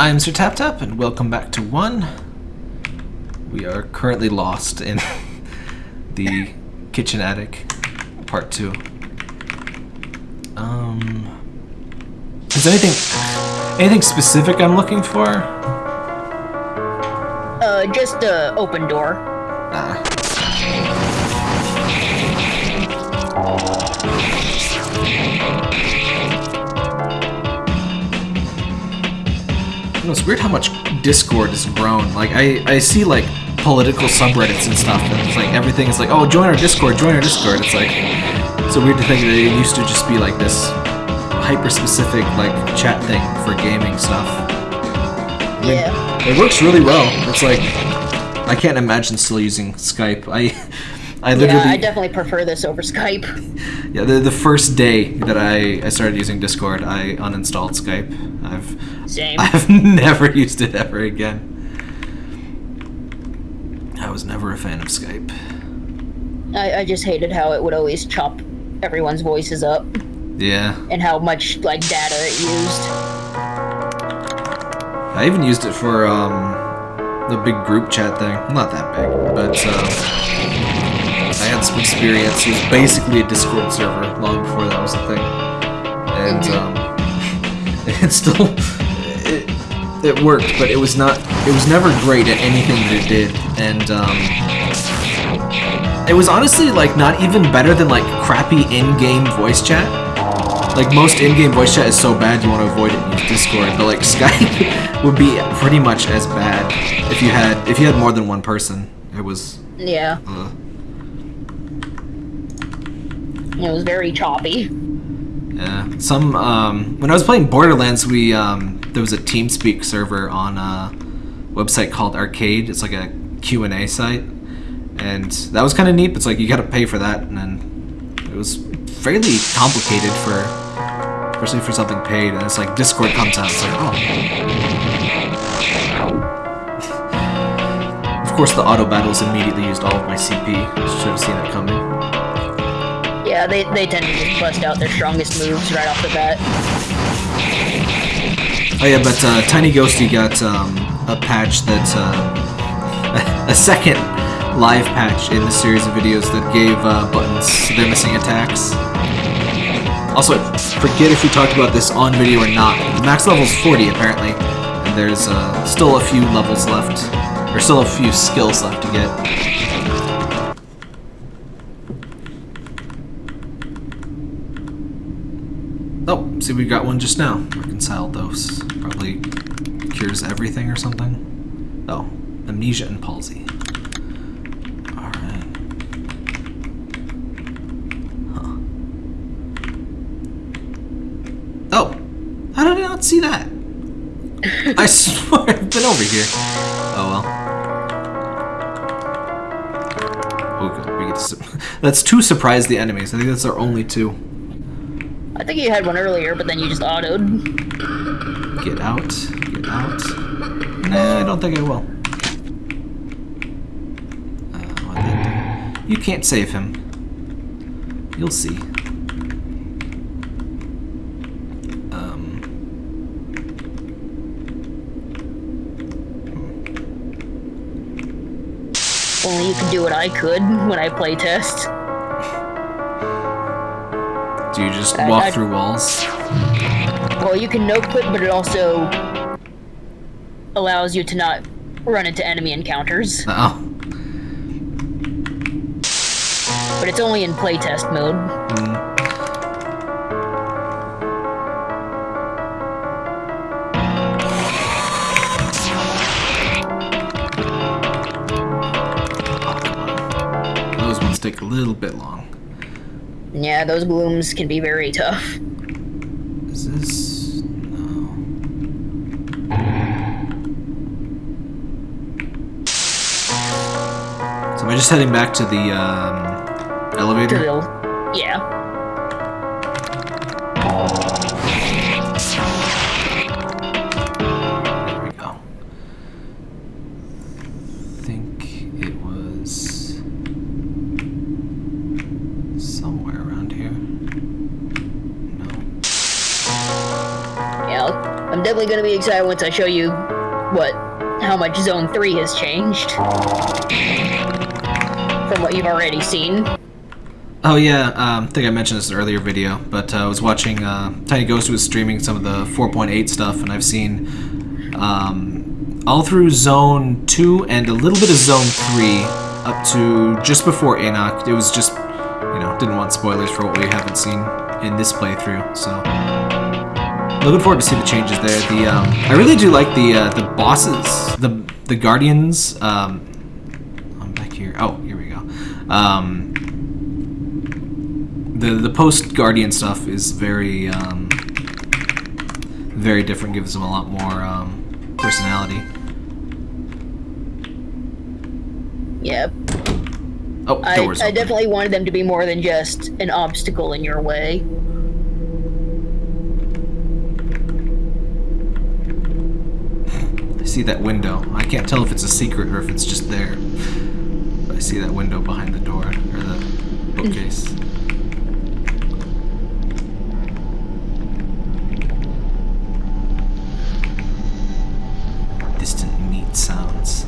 I'm Sir Tap Tap, and welcome back to one. We are currently lost in the kitchen attic, part two. Um, is there anything, anything specific I'm looking for? Uh, just a open door. Ah. Know, it's weird how much Discord has grown. Like, I, I see, like, political subreddits and stuff, and it's like, everything is like, oh, join our Discord, join our Discord. It's like, it's a weird to think that it used to just be, like, this hyper-specific, like, chat thing for gaming stuff. I mean, Yeah. It works really well. It's like, I can't imagine still using Skype. I, I literally, Yeah, I definitely prefer this over Skype. yeah, the, the first day that I, I started using Discord, I uninstalled Skype. I've Same. I've never used it ever again. I was never a fan of Skype. I, I just hated how it would always chop everyone's voices up Yeah, and how much like data it used. I even used it for um the big group chat thing. Not that big, but um, I had some experience. It was basically a Discord server long before that was a thing, and um, it still it, it worked, but it was not. It was never great at anything that it did, and um, it was honestly like not even better than like crappy in-game voice chat. Like most in-game voice chat is so bad you want to avoid it and use Discord, but like Skype would be pretty much as bad if you had if you had more than one person. It was. Yeah, Uh, it was very choppy. Yeah. Some um, when I was playing Borderlands, we um, there was a TeamSpeak server on a website called Arcade. It's like a Q and A site, and that was kind of neat. It's like you got to pay for that, and then it was fairly complicated for, especially for something paid. And it's like Discord comes out. It's like oh. Of course, the auto battles immediately used all of my CP. Should have seen it coming. Yeah, they, they tend to just bust out their strongest moves right off the bat. Oh yeah, but uh, Tiny Ghosty got um, a patch that uh, a second live patch in the series of videos that gave uh, buttons their missing attacks. Also, forget if we talked about this on video or not. The max level's 40 apparently, and there's uh, still a few levels left, or still a few skills left to get. See, we got one just now. Reconcile those. Probably cures everything or something. Oh, amnesia and palsy. Alright. Huh. Oh! How did I not see that? I swear I've been over here. Oh well. Good, we get to... That's two surprise the enemies. I think that's our only two. I think you had one earlier, but then you just autoed. Get out. Get out. Nah, I don't think I will. Uh? You can't save him. You'll see. Um. Only you can do what I could when I play test. Do you just I- walk I- through walls? Well, you can no clip, but it also allows you to not run into enemy encounters. Oh. But it's only in playtest mode. Mm. Those ones take a little bit long. Yeah, those blooms can be very tough. Is this... No. So am I just heading back to the um, To elevator? the, gonna be excited once I show you what how much Zone 3 has changed from what you've already seen. Oh yeah, um, I think I mentioned this in an earlier video, but uh, I was watching uh, Tiny Ghost was streaming some of the 4.8 stuff, and I've seen um, all through Zone 2 and a little bit of Zone 3 up to just before Enoch. It was just, you know, didn't want spoilers for what we haven't seen in this playthrough, so looking forward to see the changes there. The um, I really do like the uh, the bosses, the the guardians. Um, I'm back here. Oh, here we go. Um, the the post guardian stuff is very um, very different. Gives them a lot more um, personality. Yep. Oh, I. I definitely wanted them to be more than just an obstacle in your way. See that window. I can't tell if it's a secret or if it's just there. But I see that window behind the door or the bookcase. Distant meat sounds.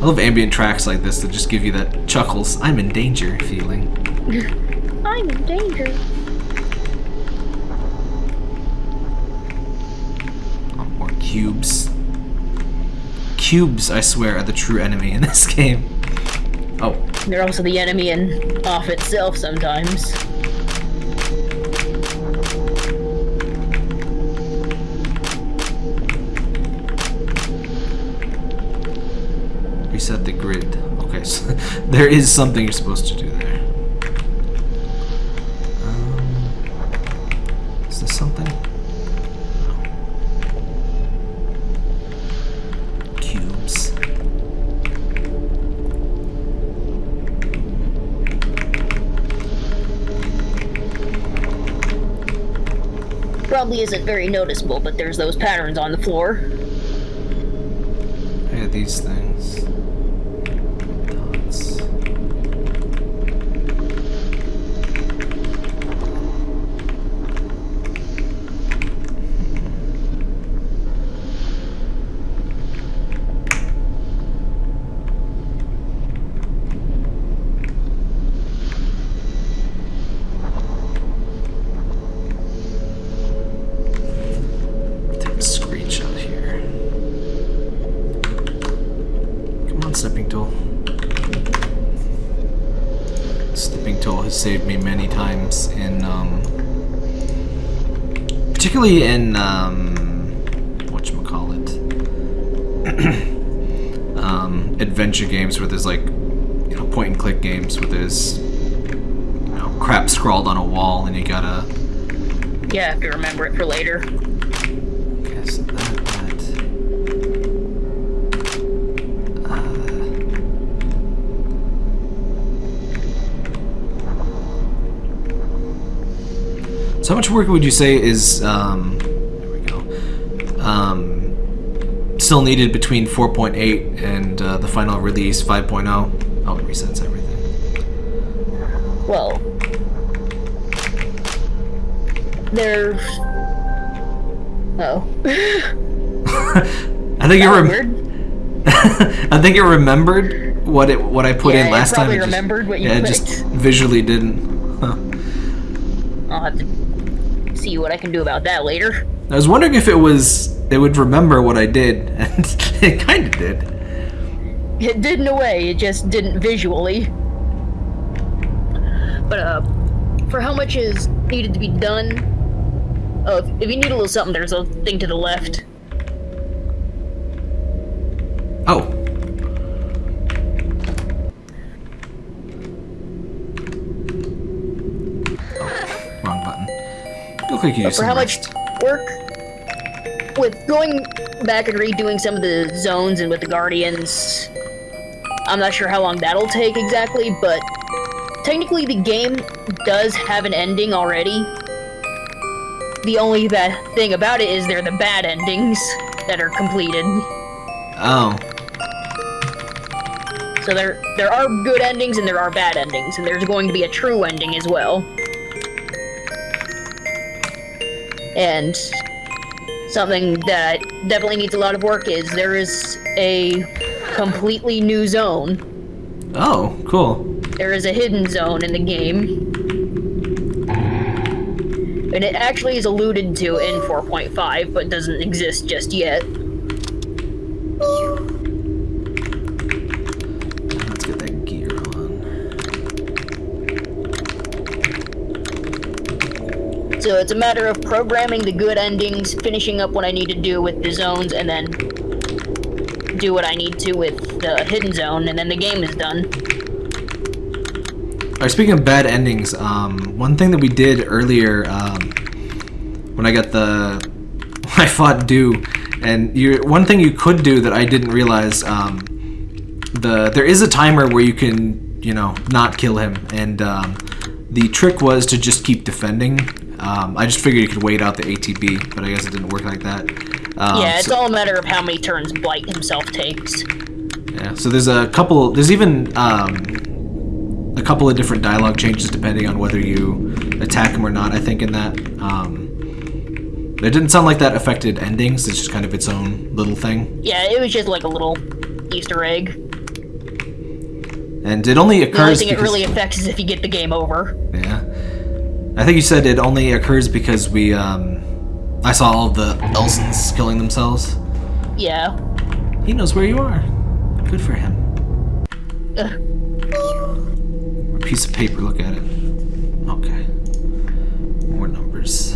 I love ambient tracks like this that just give you that chuckles, I'm in danger feeling. I'm in danger. Cubes. Cubes, I swear, are the true enemy in this game. Oh, They're also the enemy in off itself sometimes. reset the grid. Okay, so there is something you're supposed to do Probably isn't very noticeable, but there's those patterns on the floor. Yeah, these things. Saved me many times in, um, particularly in, um, whatchamacallit, um, adventure games where there's like, you know, point and click games where there's, you know, crap scrawled on a wall and you gotta, Yeah, have to remember it for later. So how much work would you say is um, there we go um, still needed between 4.8 and uh, the final release 5.0? Oh, it resets everything. Well, there's. Oh. I think you rem- Weird. I think you remembered what it what I put Yeah, in last time. probably It just- remembered what you yeah, just visually didn't. Huh. I'll have to see what I can do about that later. I was wondering if it was it would remember what I did, and it kind of did. It did in a way, it just didn't visually. But, uh, for how much is needed to be done, uh, if if you need a little something, there's a thing to the left. Look like you use for some how much work with going back and redoing some of the zones and with the guardians i'm not sure how long that'll take exactly but technically the game does have an ending already. The only bad thing about it is they're the bad endings that are completed. Oh. so there there are good endings and there are bad endings and there's going to be a true ending as well And something that definitely needs a lot of work is there is a completely new zone. Oh, cool. There is a hidden zone in the game. And it actually is alluded to in 4.5, but doesn't exist just yet. Let's get that gear on. So it's a matter of programming the good endings, finishing up what I need to do with the zones, and then do what I need to with the hidden zone, and then the game is done. Alright, speaking of bad endings, um, one thing that we did earlier, um, when I got the, I fought Do, and you, one thing you could do that I didn't realize, um, the there is a timer where you can, you know, not kill him, and um, the trick was to just keep defending. Um, I just figured you could wait out the ATB, but I guess it didn't work like that. Um, yeah, it's so- all a matter of how many turns Blight himself takes. Yeah, so there's a couple, there's even um, a couple of different dialogue changes depending on whether you attack him or not, I think, in that. Um, it didn't sound like that affected endings, it's just kind of its own little thing. Yeah, it was just like a little Easter egg. And it only The only occurs thing it really affects is if you get the game over. Yeah. I think you said it only occurs because we, um... I saw all the Elsens killing themselves. Yeah. He knows where you are. Good for him. Ugh. Piece of paper, look at it. Okay. More numbers.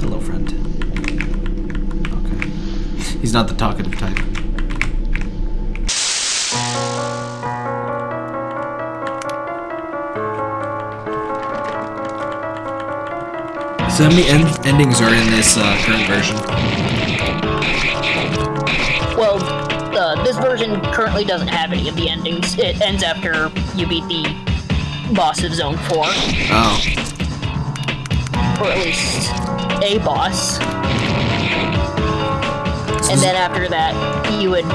Hello, friend. Okay. He's not the talkative type. So how many end- endings are in this uh, current version? Well, uh, this version currently doesn't have any of the endings. It ends after you beat the boss of Zone 4, Oh. or at least a boss. And then after that, you would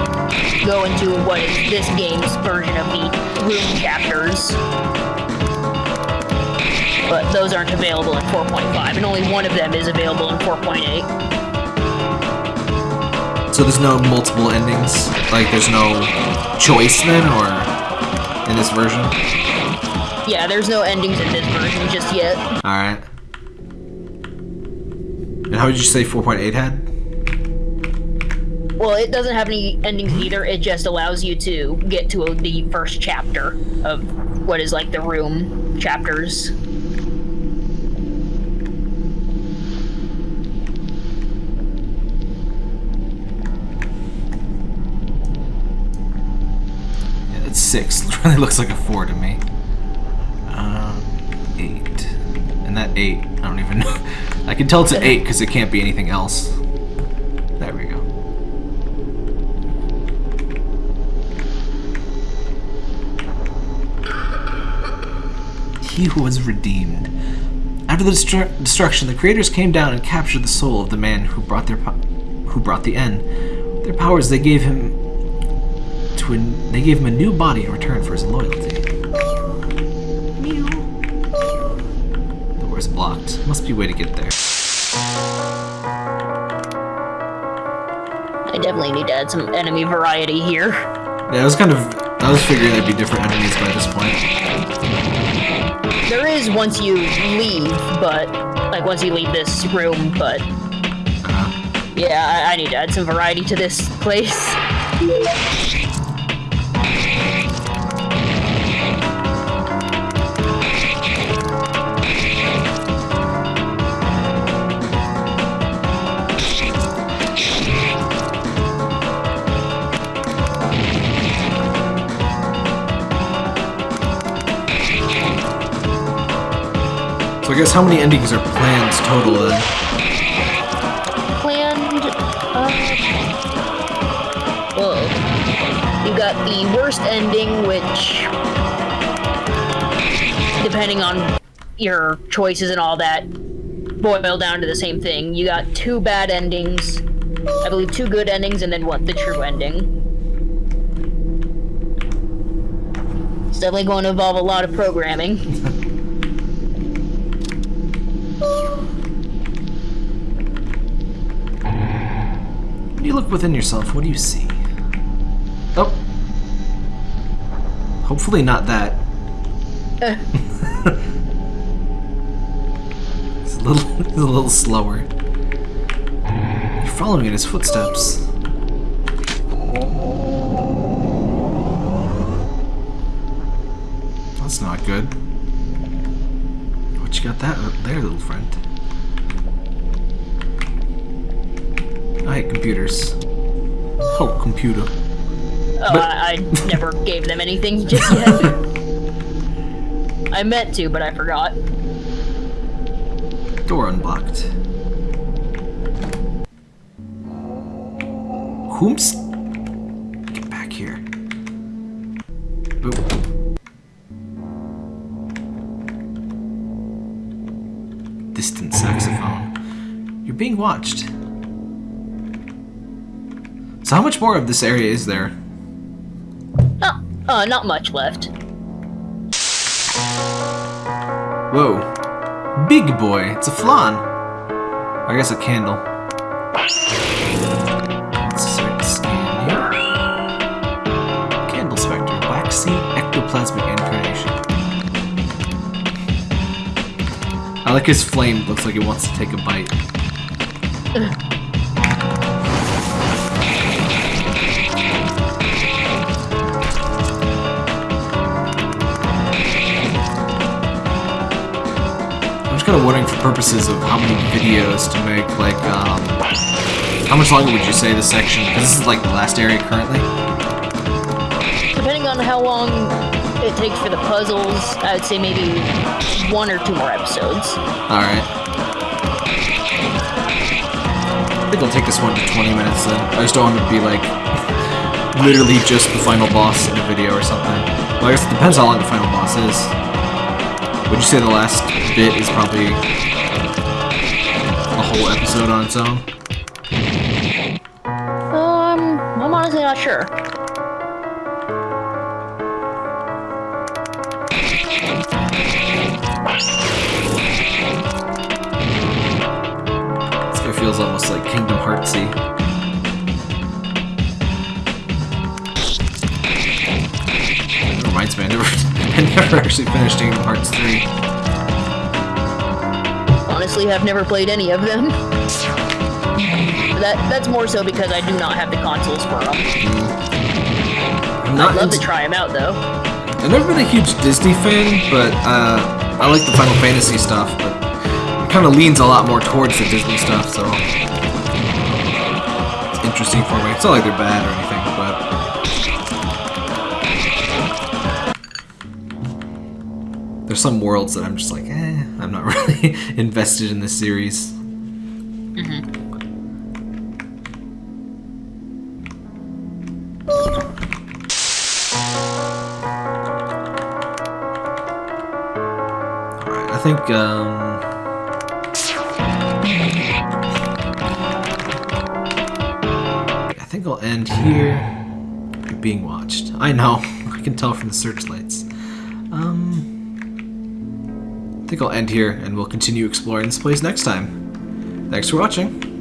go into what is this game's version of the room chapters. But those aren't available in 4.5, and only one of them is available in 4.8. So there's no multiple endings? Like there's no choice then, or in this version? Yeah, there's no endings in this version just yet. Alright. And how would you say 4.8 had? Well, it doesn't have any endings either. It just allows you to get to the first chapter of what is like the room chapters. 6. Really looks like a 4 to me. Um, 8. And that 8, I don't even know. I can tell it's an 8 because it can't be anything else. There we go. He who was redeemed. After the destru- destruction, the creators came down and captured the soul of the man who brought their who brought the end. Their powers they gave him to an, they gave him a new body in return for his loyalty. The door's blocked. Must be a way to get there. I definitely need to add some enemy variety here. Yeah, I was kind of I was figuring there'd be different enemies by this point. There is once you leave, but like once you leave this room, but Uh, yeah, I, I need to add some variety to this place. I guess how many endings are planned total then? planned. Uh. You got the worst ending, which, depending on your choices and all that, boil down to the same thing. You got two bad endings, I believe two good endings, and then what? The true ending. It's definitely going to involve a lot of programming. you look within yourself, what do you see? Oh. Hopefully not that. Uh, He's a little, he's a little slower. You're following in his footsteps. That's not good. What you got that there, little friend? Alright, computers. Oh, computer. oh, But- I, I never gave them anything just yet. I meant to, but I forgot. Door unblocked. Whoops. Get back here. Oop. Distant saxophone. You're being watched. So how much more of this area is there? Oh, uh, not much left. Whoa. Big boy. It's a flan. I guess a candle. Let's start to scan here. Candle Spectre. Waxy ectoplasmic incarnation. I like his flame. Looks like it wants to take a bite. Just kind of wondering for purposes of how many videos to make, like, um, how much longer would you say this section? Because this is like the last area currently. Depending on how long it takes for the puzzles, I would say maybe one or two more episodes. Alright. I think I'll take this one to 20 minutes then. I just don't want to be like, literally just the final boss in a video or something. Well, I guess it depends how long the final boss is. Would you say the last bit is probably a whole episode on its own? Um, I'm honestly not sure. This guy feels almost like Kingdom Heartsy. Reminds me, I never, I never actually finished Kingdom Hearts 3. Honestly, I've never played any of them. That that's more so because I do not have the consoles for them. I'm not I'd love to try them out though. I've never been a huge Disney fan, but uh, I like the Final Fantasy stuff, but it kind of leans a lot more towards the Disney stuff, so it's interesting for me. It's not like they're bad or anything, there's some worlds that I'm just like, eh, I'm not really invested in this series. Alright, I think, um... I think I'll end here. You're being watched. I know. I can tell from the searchlights. I think I'll end here, and we'll continue exploring this place next time. Thanks for watching.